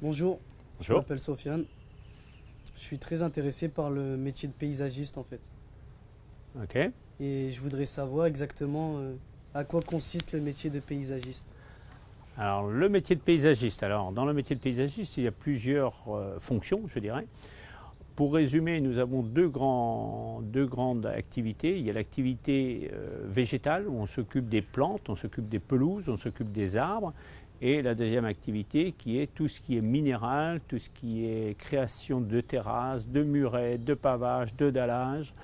Bonjour, je m'appelle Sofiane. Je suis très intéressé par le métier de paysagiste en fait. Ok. Et je voudrais savoir exactement euh, à quoi consiste le métier de paysagiste. Alors, le métier de paysagiste. Alors, dans le métier de paysagiste, il y a plusieurs euh, fonctions, je dirais. Pour résumer, nous avons deux, grands- deux grandes activités. Il y a l'activité euh, végétale, où on s'occupe des plantes, on s'occupe des pelouses, on s'occupe des arbres. Et la deuxième activité qui est tout ce qui est minéral, tout ce qui est création de terrasses, de murets, de pavages, de dallage.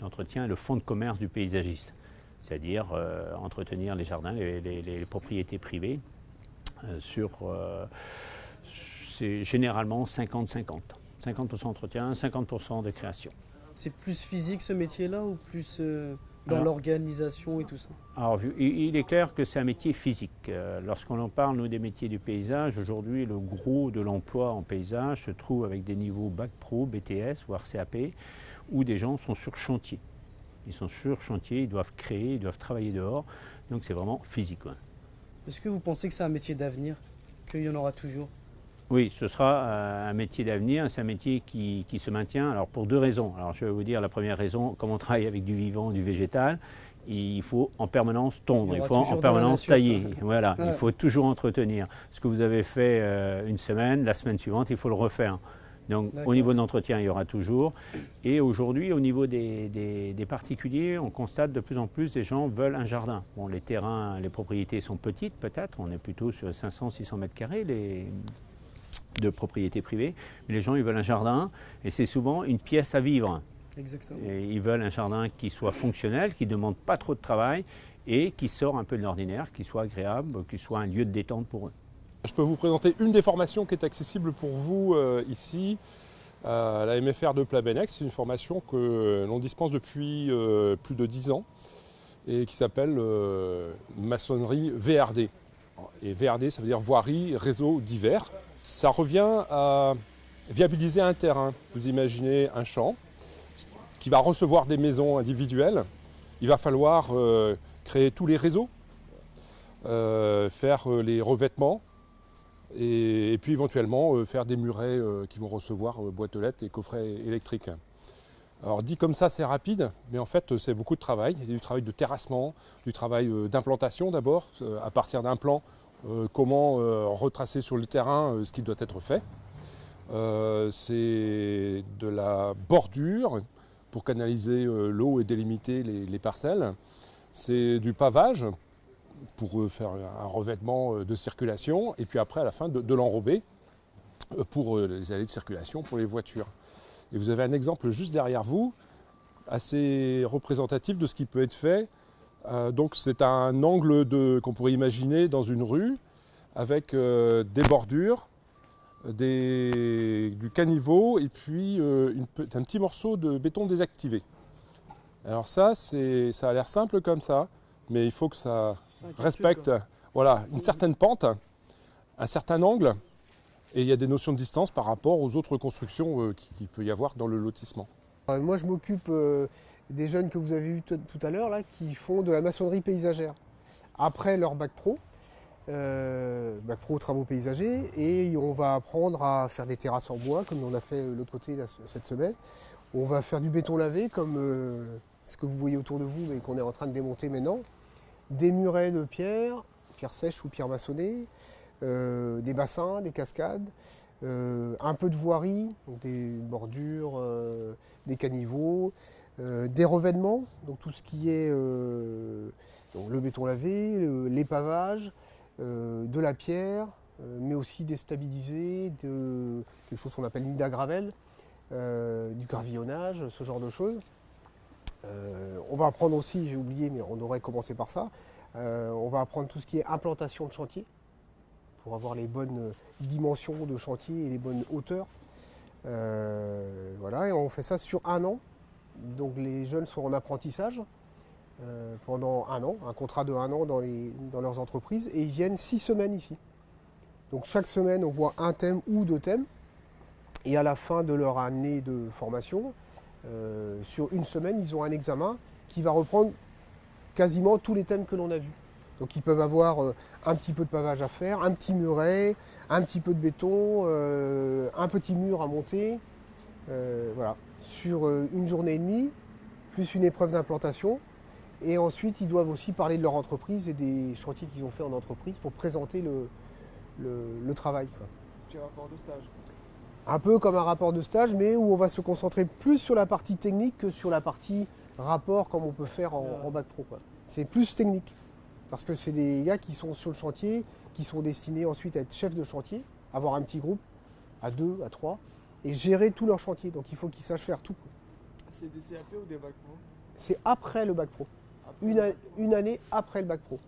L'entretien est le fonds de commerce du paysagiste, c'est-à-dire euh, entretenir les jardins, les, les- propriétés privées euh, sur, euh, c'est généralement 50-50. 50% entretien, 50% de création. C'est plus physique ce métier-là ou plus dans l'organisation et tout ça Alors, il est clair que c'est un métier physique. Euh, Lorsqu'on en parle, nous, des métiers du paysage, aujourd'hui, le gros de l'emploi en paysage se trouve avec des niveaux Bac Pro, BTS, voire CAP, où des gens sont sur chantier. Ils sont sur chantier, ils doivent créer, ils doivent travailler dehors. Donc, c'est vraiment physique. ouais. Est-ce que vous pensez que c'est un métier d'avenir Qu'il y en aura toujours? Oui, ce sera euh, un métier d'avenir, c'est un métier qui, qui se maintient. Alors pour deux raisons. Alors je vais vous dire la première raison, comme on travaille avec du vivant, du végétal, il faut en permanence tondre, il faut en permanence nature, tailler. Voilà, Ouais. il faut toujours entretenir. Ce que vous avez fait euh, une semaine, la semaine suivante, il faut le refaire. Donc au niveau de l'entretien, il y aura toujours. Et aujourd'hui, au niveau des, des- des particuliers, on constate de plus en plus des gens veulent un jardin. Bon, les terrains, les propriétés sont petites peut-être, on est plutôt sur 500-600 mètres carrés les, de propriétés privées, mais les gens ils veulent un jardin et c'est souvent une pièce à vivre. Exactement. Et ils veulent un jardin qui soit fonctionnel, qui ne demande pas trop de travail et qui sort un peu de l'ordinaire, qui soit agréable, qui soit un lieu de détente pour eux. Je peux vous présenter une des formations qui est accessible pour vous euh, ici à la MFR de Plabennec. C'est une formation que l'on dispense depuis euh, plus de 10 ans et qui s'appelle euh, maçonnerie VRD. Et VRD, ça veut dire voirie, réseau divers. Ça revient à viabiliser un terrain. Vous imaginez un champ qui va recevoir des maisons individuelles. Il va falloir euh, créer tous les réseaux, euh, faire euh, les revêtements, et, puis éventuellement faire des murets qui vont recevoir boîtes aux lettres et coffrets électriques. Alors dit comme ça c'est rapide, mais en fait c'est beaucoup de travail. Il y a du travail de terrassement, du travail d'implantation d'abord, à partir d'un plan, comment euh, retracer sur le terrain euh, ce qui doit être fait. Euh, c'est de la bordure pour canaliser euh, l'eau et délimiter les, les parcelles. C'est du pavage pour euh, faire un revêtement euh, de circulation et puis après à la fin de, de l'enrober euh, pour euh, les allées de circulation pour les voitures. Et vous avez un exemple juste derrière vous, assez représentatif de ce qui peut être fait. Euh, donc c'est un angle de- qu'on pourrait imaginer dans une rue avec euh, des bordures, des- du caniveau et puis euh, une un petit morceau de béton désactivé. Alors ça, c'est- ça a l'air simple comme ça, mais il faut que ça, respecte quoi. voilà, une certaine pente, un certain angle, et il y a des notions de distance par rapport aux autres constructions qui- qu'il peut y avoir dans le lotissement. Moi, je m'occupe euh, des jeunes que vous avez vus tout à l'heure, qui font de la maçonnerie paysagère. Après leur bac pro, euh, bac pro travaux paysagers, et on va apprendre à faire des terrasses en bois, comme on a fait euh, l'autre côté cette semaine. On va faire du béton lavé, comme ce que vous voyez autour de vous, mais qu'on est en train de démonter maintenant. Des murets de pierre, pierre sèche ou pierre maçonnée, des bassins, des cascades, euh, un peu de voirie, des bordures, euh, des caniveaux, euh, des revêtements, donc tout ce qui est le béton lavé, euh, de la pierre, mais aussi des stabilisés, quelque chose qu'on appelle nid à gravel, euh, du gravillonnage, ce genre de choses. On va apprendre aussi, j'ai oublié, mais on aurait commencé par ça, on va apprendre tout ce qui est implantation de chantier, pour avoir les bonnes dimensions de chantier et les bonnes hauteurs. Euh, voilà, et on fait ça sur un an. Donc les jeunes sont en apprentissage euh, pendant un an, un contrat de un an dans, les- dans leurs entreprises, et ils viennent six semaines ici. Donc chaque semaine, on voit un thème ou deux thèmes, et à la fin de leur année de formation, euh, sur une semaine, ils ont un examen qui va reprendre quasiment tous les thèmes que l'on a vus. Donc ils peuvent avoir euh, un petit peu de pavage à faire, un petit muret, un petit peu de béton, euh, un petit mur à monter. euh, voilà, sur une journée et demie, plus une épreuve d'implantation. Et ensuite, ils doivent aussi parler de leur entreprise et des chantiers qu'ils ont fait en entreprise pour présenter le, le- le travail. quoi. Petit rapport de stage. Un peu comme un rapport de stage, mais où on va se concentrer plus sur la partie technique que sur la partie rapport comme on peut faire en, en bac pro. C'est plus technique. Parce que c'est des gars qui sont sur le chantier, qui sont destinés ensuite à être chefs de chantier, avoir un petit groupe à deux, à trois, et gérer tout leur chantier. Donc il faut qu'ils sachent faire tout. C'est des CAP ou des bacs pro? C'est après le bac pro. Une année après le bac pro.